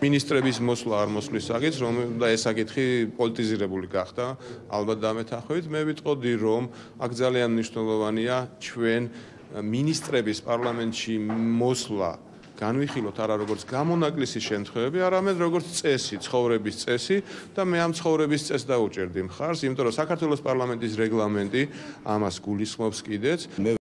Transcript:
მინისტრების მოსვლა არ მოსვლის საკითხს, რომ და ეს საკითხი პოლიტიზირებული გახდა, ალბათ დამეთანხმებით, მე ვიტყოდი, რომ აქ ძალიან მნიშვნელოვანია ჩვენ მინისტრების პარლამენტში მოსვლა განვიხილოთ არა როგორც გამონაკლისის შემთხვევები, არამედ როგორც წესი, ცხოვრების წესი და მე ამ ცხოვრების წესს დაუჭერდი მხარს, იმიტომ რომ საქართველოს პარლამენტის რეგლამენტი ამას გულისხმობს კიდეც.